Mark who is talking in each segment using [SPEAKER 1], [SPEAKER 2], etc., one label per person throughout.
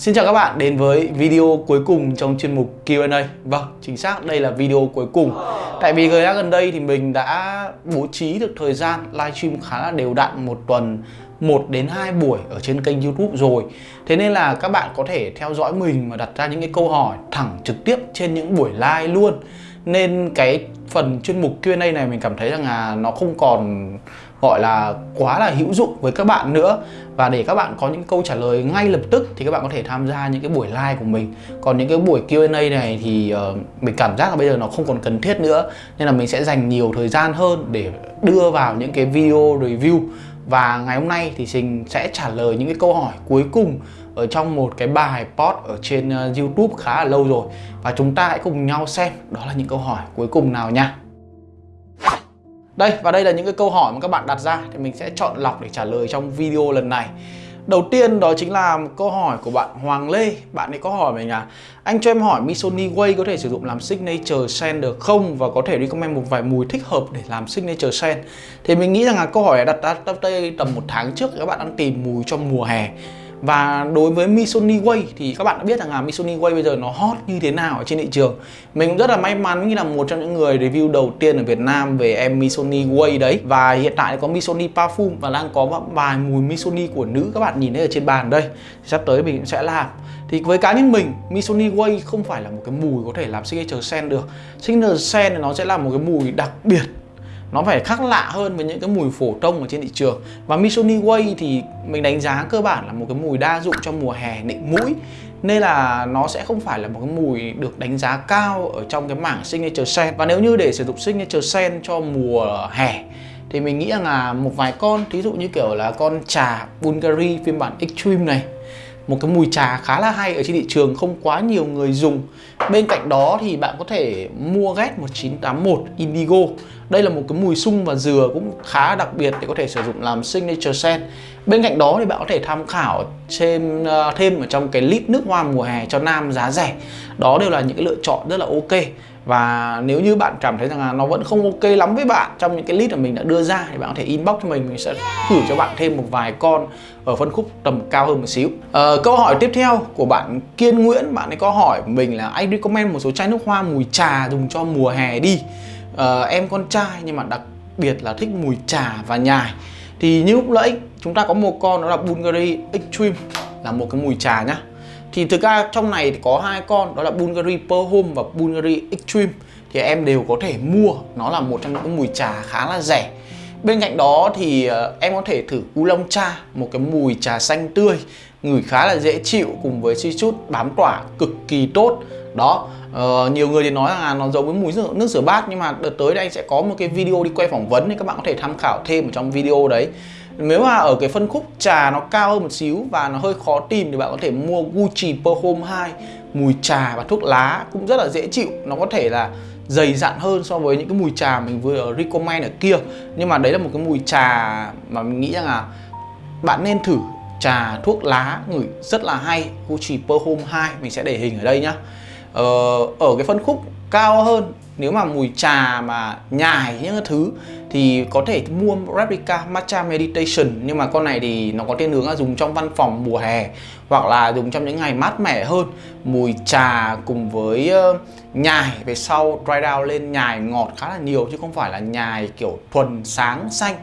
[SPEAKER 1] Xin chào các bạn đến với video cuối cùng trong chuyên mục Q&A Vâng, chính xác đây là video cuối cùng. Tại vì thời gian gần đây thì mình đã bố trí được thời gian livestream khá là đều đặn một tuần 1 đến 2 buổi ở trên kênh youtube rồi. Thế nên là các bạn có thể theo dõi mình và đặt ra những cái câu hỏi thẳng trực tiếp trên những buổi live luôn. Nên cái phần chuyên mục Q&A này mình cảm thấy rằng là nó không còn gọi là quá là hữu dụng với các bạn nữa. Và để các bạn có những câu trả lời ngay lập tức thì các bạn có thể tham gia những cái buổi live của mình. Còn những cái buổi Q&A này thì uh, mình cảm giác là bây giờ nó không còn cần thiết nữa. Nên là mình sẽ dành nhiều thời gian hơn để đưa vào những cái video review. Và ngày hôm nay thì mình sẽ trả lời những cái câu hỏi cuối cùng ở trong một cái bài post ở trên uh, YouTube khá là lâu rồi. Và chúng ta hãy cùng nhau xem. Đó là những câu hỏi cuối cùng nào nha. Đây và đây là những cái câu hỏi mà các bạn đặt ra thì mình sẽ chọn lọc để trả lời trong video lần này. Đầu tiên đó chính là một câu hỏi của bạn Hoàng Lê. Bạn ấy có hỏi mình là Anh cho em hỏi Missoni Way có thể sử dụng làm signature scent được không? Và có thể recommend một vài mùi thích hợp để làm signature scent Thì mình nghĩ rằng là câu hỏi đặt ra đây tầm một tháng trước các bạn đang tìm mùi cho mùa hè và đối với Missoni Way thì các bạn đã biết rằng là Missoni Way bây giờ nó hot như thế nào ở trên thị trường. Mình cũng rất là may mắn như là một trong những người review đầu tiên ở Việt Nam về em Missoni Way đấy. Và hiện tại có Missoni Parfum và đang có vài mùi Missoni của nữ các bạn nhìn thấy ở trên bàn đây. Sắp tới mình sẽ làm. Thì với cá nhân mình, Missoni Way không phải là một cái mùi có thể làm signature scent được. Signature scent nó sẽ là một cái mùi đặc biệt nó phải khác lạ hơn với những cái mùi phổ thông ở trên thị trường. Và Missoni Way thì mình đánh giá cơ bản là một cái mùi đa dụng cho mùa hè nịnh mũi. Nên là nó sẽ không phải là một cái mùi được đánh giá cao ở trong cái mảng signature scent. Và nếu như để sử dụng signature scent cho mùa hè, thì mình nghĩ rằng là một vài con, thí dụ như kiểu là con trà Bulgari phiên bản Extreme này, một cái mùi trà khá là hay ở trên thị trường, không quá nhiều người dùng bên cạnh đó thì bạn có thể mua GET 1981 Indigo. Đây là một cái mùi sung và dừa cũng khá đặc biệt để có thể sử dụng làm signature scent. Bên cạnh đó thì bạn có thể tham khảo thêm ờ, thêm ở trong cái lít nước hoa mùa hè cho nam giá rẻ. Đó đều là những cái lựa chọn rất là ok. Và nếu như bạn cảm thấy rằng là nó vẫn không ok lắm với bạn trong những cái list mà mình đã đưa ra thì bạn có thể inbox cho mình mình sẽ gửi cho bạn thêm một vài con ở phân khúc tầm cao hơn một xíu. À, câu hỏi tiếp theo của bạn Kiên Nguyễn bạn ấy có hỏi mình là anh recommend một số chai nước hoa mùi trà dùng cho mùa hè đi. Uh, em con trai nhưng mà đặc biệt là thích mùi trà và nhài. Thì như lúc nãy chúng ta có một con đó là Bulgari Extreme là một cái mùi trà nhá. Thì thực ra trong này thì có hai con đó là Bulgari Pearl Home và Bulgari Extreme. Thì em đều có thể mua nó là một trong những mùi trà khá là rẻ. Bên cạnh đó thì uh, em có thể thử Oolong cha một cái mùi trà xanh tươi ngửi khá là dễ chịu cùng với suy chút bám tỏa cực kỳ tốt đó uh, nhiều người thì nói là nó giống với mùi nước, nước rửa bát nhưng mà đợt tới đây anh sẽ có một cái video đi quay phỏng vấn thì các bạn có thể tham khảo thêm ở trong video đấy. Nếu mà ở cái phân khúc trà nó cao hơn một xíu và nó hơi khó tìm thì bạn có thể mua Gucci Perfume 2 mùi trà và thuốc lá cũng rất là dễ chịu. Nó có thể là dày dặn hơn so với những cái mùi trà mình vừa recommend ở kia. Nhưng mà đấy là một cái mùi trà mà mình nghĩ rằng là bạn nên thử trà thuốc lá ngửi rất là hay. Gucci Perfume 2 mình sẽ để hình ở đây nhá. Ờ, ở cái phân khúc cao hơn, nếu mà mùi trà mà nhài những thứ, thì có thể mua replica matcha meditation. Nhưng mà con này thì nó có thiên hướng là dùng trong văn phòng mùa hè, hoặc là dùng trong những ngày mát mẻ hơn. Mùi trà cùng với ờ, nhài về sau, dry down lên, nhài ngọt khá là nhiều, chứ không phải là nhài kiểu thuần sáng xanh.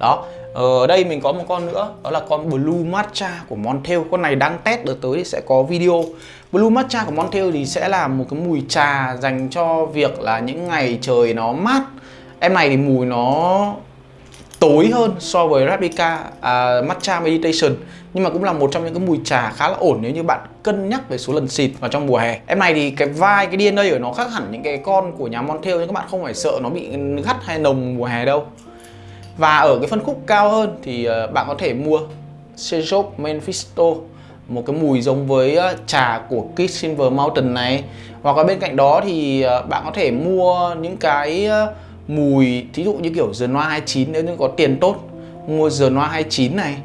[SPEAKER 1] Đó ở đây mình có một con nữa, đó là con blue matcha của Montel. Con này đang test được tới thì sẽ có video. Blue Matcha của Montel thì sẽ là một cái mùi trà dành cho việc là những ngày trời nó mát. Em này thì mùi nó tối hơn so với Replica uh, Matcha Meditation. Nhưng mà cũng là một trong những cái mùi trà khá là ổn nếu như bạn cân nhắc về số lần xịt vào trong mùa hè. Em này thì cái vai cái DNA ở nó khác hẳn những cái con của nhà Montel nhưng các bạn không phải sợ nó bị gắt hay nồng mùa hè đâu. Và ở cái phân khúc cao hơn thì ờ, bạn có thể mua Sejop Mephisto một cái mùi giống với ờ, trà của Kiss Silver Mountain này. Hoặc là bên cạnh đó thì ờ, bạn có thể mua những cái ờ, mùi, thí dụ như kiểu The Noir 29 nếu như có tiền tốt, mua The Noir 29 này.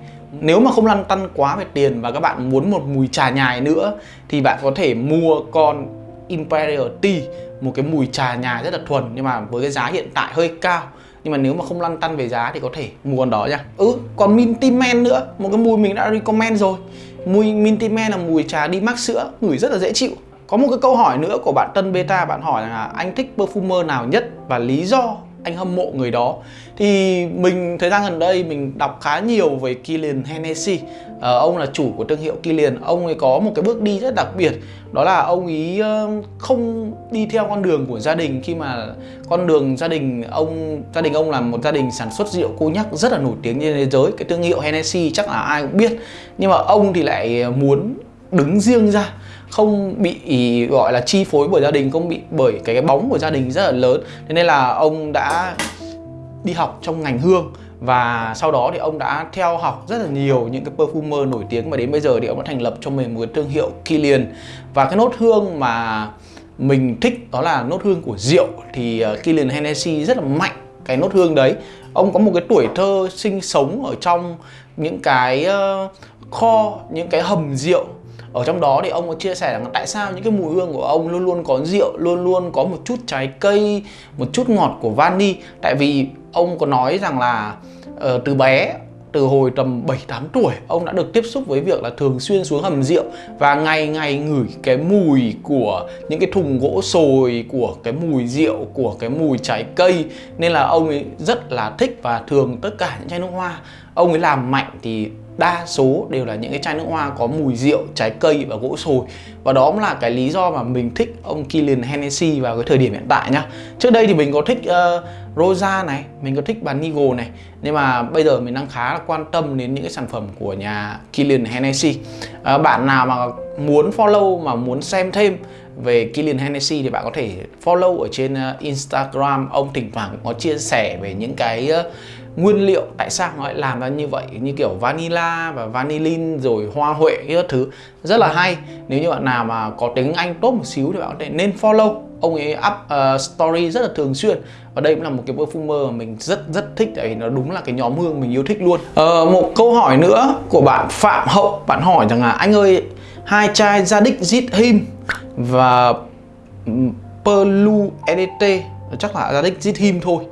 [SPEAKER 1] Nếu mà không lăn tăn quá về tiền và các bạn muốn một mùi trà nhài nữa, thì bạn có thể mua con Imperial Tea, một cái mùi trà nhài rất là thuần nhưng mà với cái giá hiện tại hơi cao. Nhưng mà nếu mà không lăn tăn về giá thì có thể mua con đó nha. Ừ còn Minty Man nữa, một cái mùi mình đã recommend rồi mùi Minty là mùi trà đi mắc sữa, ngửi rất là dễ chịu. Có một cái câu hỏi nữa của bạn Tân Beta bạn hỏi là anh thích perfumer nào nhất và lý do anh hâm mộ người đó? Thì mình thời gian gần đây mình đọc khá nhiều về Kilian Hennessy. À, ông là chủ của thương hiệu Kilian ông ấy có một cái bước đi rất đặc biệt. Đó là ông ấy ờ, không đi theo con đường của gia đình. Khi mà con đường gia đình ông gia đình ông là một gia đình sản xuất rượu cô nhắc rất là nổi tiếng trên thế giới. Cái thương hiệu Hennessy chắc là ai cũng biết. Nhưng mà ông thì lại muốn đứng riêng ra. Không bị gọi là chi phối bởi gia đình không bị bởi cái, cái bóng của gia đình rất là lớn. Thế nên là ông đã đi học trong ngành hương. Và sau đó thì ông đã theo học rất là nhiều những cái perfumer nổi tiếng và đến bây giờ thì ông đã thành lập cho mình một cái thương hiệu Kilian và cái nốt hương mà mình thích đó là nốt hương của rượu. Thì ờ, Kilian Hennessy rất là mạnh cái nốt hương đấy. Ông có một cái tuổi thơ sinh sống ở trong những cái ờ, kho, những cái hầm rượu ở trong đó thì ông có chia sẻ rằng tại sao những cái mùi hương của ông luôn luôn có rượu luôn luôn có một chút trái cây một chút ngọt của vani. Tại vì ông có nói rằng là uh, từ bé từ hồi tầm 7 8 tuổi ông đã được tiếp xúc với việc là thường xuyên xuống hầm rượu và ngày ngày ngửi cái mùi của những cái thùng gỗ sồi của cái mùi rượu của cái mùi trái cây. Nên là ông ấy rất là thích và thường tất cả những chai nước hoa. Ông ấy làm mạnh thì đa số đều là những cái chai nước hoa có mùi rượu, trái cây và gỗ sồi. Và đó cũng là cái lý do mà mình thích ông Kilian Hennessy vào cái thời điểm hiện tại nhá. Trước đây thì mình có thích uh, Rosa này, mình có thích bà Nigo này. Nhưng mà bây giờ mình đang khá là quan tâm đến những cái sản phẩm của nhà Kilian Hennessy. Uh, bạn nào mà muốn follow mà muốn xem thêm về Kilian Hennessy thì bạn có thể follow ở trên uh, Instagram. Ông thỉnh thoảng có chia sẻ về những cái uh, nguyên liệu tại sao nó lại làm ra như vậy? Như kiểu vanilla và vanillin rồi hoa huệ các thứ. Rất là hay. Nếu như bạn nào mà có tiếng Anh tốt một xíu thì bạn có thể nên follow. Ông ấy up uh, story rất là thường xuyên. Và đây cũng là một cái perfumer mà mình rất rất thích tại vì nó đúng là cái nhóm hương mình yêu thích luôn. Uh, một câu hỏi nữa của bạn Phạm Hậu. Bạn hỏi rằng là anh ơi hai chai Zadig Zit Him và Perlu EDT chắc là Zadig Zit Him thôi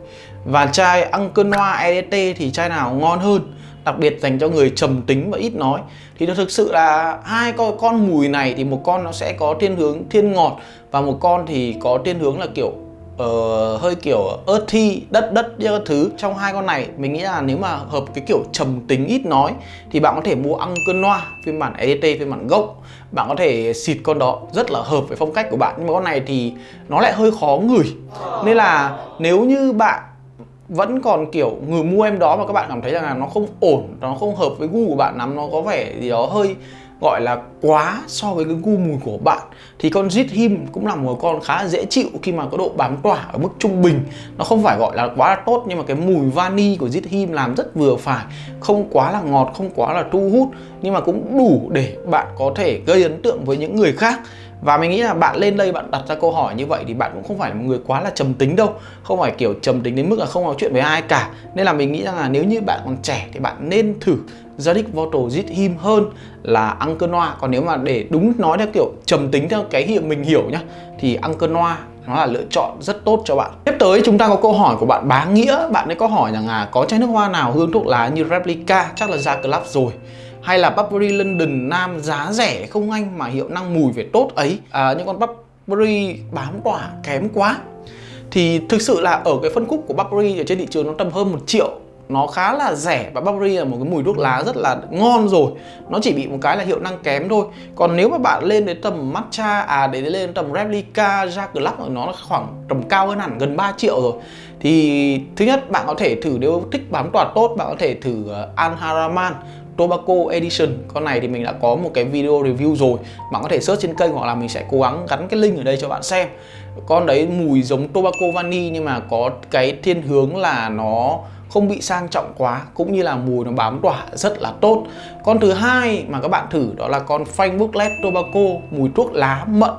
[SPEAKER 1] và chai Uncle Noir EDT thì chai nào ngon hơn đặc biệt dành cho người trầm tính và ít nói. Thì nó thực sự là hai con con mùi này thì một con nó sẽ có thiên hướng thiên ngọt và một con thì có thiên hướng là kiểu uh, hơi kiểu earthy đất đất như các thứ. Trong hai con này mình nghĩ là nếu mà hợp cái kiểu trầm tính ít nói thì bạn có thể mua Uncle Noir phiên bản EDT phiên bản gốc. Bạn có thể xịt con đó rất là hợp với phong cách của bạn. Nhưng mà con này thì nó lại hơi khó ngửi. Nên là nếu như bạn vẫn còn kiểu người mua em đó mà các bạn cảm thấy rằng là nó không ổn nó không hợp với gu của bạn lắm, nó có vẻ gì đó hơi gọi là quá so với cái gu mùi của bạn, thì con Zit Him cũng là một con khá dễ chịu khi mà có độ bám tỏa ở mức trung bình. Nó không phải gọi là quá là tốt, nhưng mà cái mùi vani của Zit Him làm rất vừa phải, không quá là ngọt, không quá là thu hút, nhưng mà cũng đủ để bạn có thể gây ấn tượng với những người khác và mình nghĩ là bạn lên đây, bạn đặt ra câu hỏi như vậy thì bạn cũng không phải là một người quá là trầm tính đâu. Không phải kiểu trầm tính đến mức là không nói chuyện với ai cả. Nên là mình nghĩ rằng là nếu như bạn còn trẻ thì bạn nên thử Zadig Voto Zit Him hơn là Uncle noa Còn nếu mà để đúng nói theo kiểu trầm tính theo cái hiệu mình hiểu nhá, Thì Uncle noa nó là lựa chọn rất tốt cho bạn. Tiếp tới chúng ta có câu hỏi của bạn Bá Nghĩa. Bạn ấy có hỏi rằng là có chai nước hoa nào hương thuốc lá như Replica? Chắc là ra club rồi hay là Burberry London Nam giá rẻ không anh mà hiệu năng mùi về tốt ấy? À, những con Burberry bám tỏa kém quá. Thì thực sự là ở cái phân khúc của Burberry ở trên thị trường nó tầm hơn một triệu. Nó khá là rẻ và Burberry là một cái mùi thuốc lá rất là ngon rồi. Nó chỉ bị một cái là hiệu năng kém thôi. Còn nếu mà bạn lên đến tầm matcha à để lên tầm replica ra club nó khoảng tầm cao hơn hẳn gần 3 triệu rồi. Thì thứ nhất bạn có thể thử nếu thích bám tỏa tốt bạn có thể thử uh, Al Haraman. Tobacco Edition. Con này thì mình đã có một cái video review rồi. Bạn có thể search trên kênh hoặc là mình sẽ cố gắng gắn cái link ở đây cho bạn xem. Con đấy mùi giống Tobacco Vani nhưng mà có cái thiên hướng là nó không bị sang trọng quá, cũng như là mùi nó bám tỏa rất là tốt. Con thứ hai mà các bạn thử đó là con Frank Booklet Tobacco, mùi thuốc lá mận,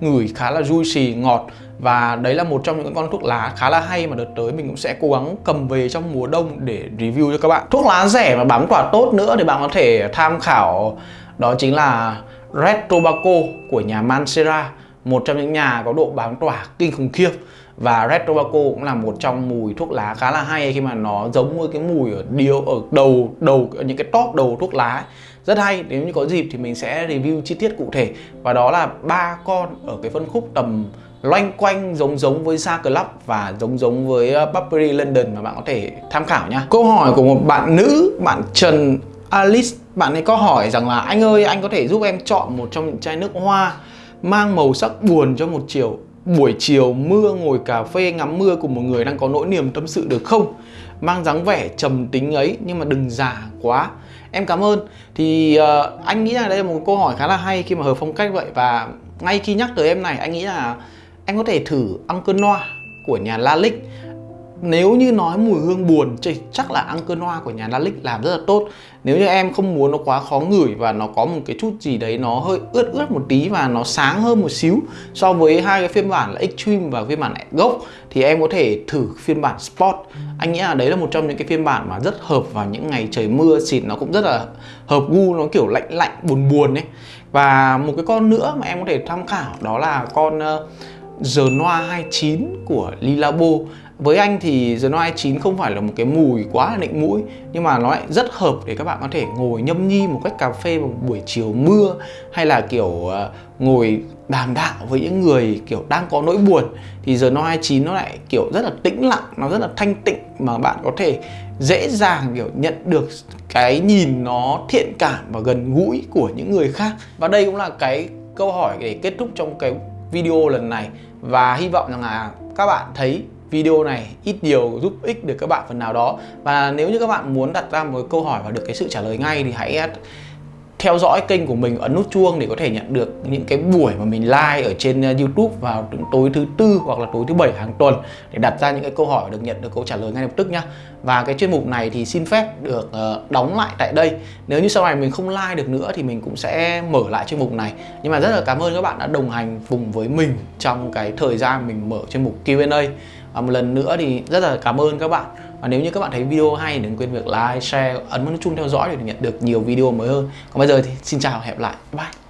[SPEAKER 1] ngửi khá là juicy, ngọt và đấy là một trong những con thuốc lá khá là hay mà đợt tới mình cũng sẽ cố gắng cầm về trong mùa đông để review cho các bạn. Thuốc lá rẻ mà bám tỏa tốt nữa thì bạn có thể tham khảo, đó chính là Red Tobacco của nhà Mancera, một trong những nhà có độ bám tỏa kinh khủng khiếp. Và Red Tobacco cũng là một trong mùi thuốc lá khá là hay khi mà nó giống với cái mùi ở điều ở đầu đầu, ở những cái top đầu thuốc lá ấy. rất hay, nếu như có dịp thì mình sẽ review chi tiết cụ thể. Và đó là ba con ở cái phân khúc tầm loanh quanh giống giống với Sa Club và giống giống với ờ, Burberry London mà bạn có thể tham khảo nha. Câu hỏi của một bạn nữ, bạn Trần Alice, bạn ấy có hỏi rằng là anh ơi anh có thể giúp em chọn một trong những chai nước hoa mang màu sắc buồn cho một chiều buổi chiều mưa ngồi cà phê ngắm mưa cùng một người đang có nỗi niềm tâm sự được không? Mang dáng vẻ trầm tính ấy nhưng mà đừng già quá. Em cảm ơn. Thì uh, anh nghĩ là đây là một câu hỏi khá là hay khi mà hợp phong cách vậy và ngay khi nhắc tới em này anh nghĩ là anh có thể thử Uncle Noir của nhà Lalique nếu như nói mùi hương buồn thì chắc là Uncle Noir của nhà Lalique làm rất là tốt. Nếu như em không muốn nó quá khó ngửi và nó có một cái chút gì đấy nó hơi ướt ướt một tí và nó sáng hơn một xíu so với hai cái phiên bản là Extreme và phiên bản gốc thì em có thể thử phiên bản Sport. Anh nghĩ là đấy là một trong những cái phiên bản mà rất hợp vào những ngày trời mưa xịt nó cũng rất là hợp gu nó kiểu lạnh lạnh buồn buồn ấy. Và một cái con nữa mà em có thể tham khảo đó là con uh, The Noir 29 của Lilabo. Với anh thì The Noir 29 không phải là một cái mùi quá là nịnh mũi, nhưng mà nó lại rất hợp để các bạn có thể ngồi nhâm nhi một cách cà phê vào buổi chiều mưa, hay là kiểu ờ, ngồi đàm đạo với những người kiểu đang có nỗi buồn. Thì The Noir 29 nó lại kiểu rất là tĩnh lặng, nó rất là thanh tịnh mà bạn có thể dễ dàng kiểu nhận được cái nhìn nó thiện cảm và gần gũi của những người khác. Và đây cũng là cái câu hỏi để kết thúc trong cái video lần này và hy vọng rằng là các bạn thấy video này ít nhiều giúp ích được các bạn phần nào đó. Và nếu như các bạn muốn đặt ra một câu hỏi và được cái sự trả lời ngay thì hãy theo dõi kênh của mình ấn nút chuông để có thể nhận được những cái buổi mà mình live ở trên uh, YouTube vào tối thứ tư hoặc là tối thứ bảy hàng tuần để đặt ra những cái câu hỏi được nhận được câu trả lời ngay lập tức nhá. Và cái chuyên mục này thì xin phép được ờ, đóng lại tại đây. Nếu như sau này mình không like được nữa thì mình cũng sẽ mở lại chuyên mục này. Nhưng mà rất là cảm ơn các bạn đã đồng hành cùng với mình trong cái thời gian mình mở chuyên mục Q&A. Và một lần nữa thì rất là cảm ơn các bạn và nếu như các bạn thấy video hay đừng quên việc like, share, ấn nút chuông theo dõi để nhận được nhiều video mới hơn. Còn bây giờ thì xin chào và hẹn gặp lại. Bye.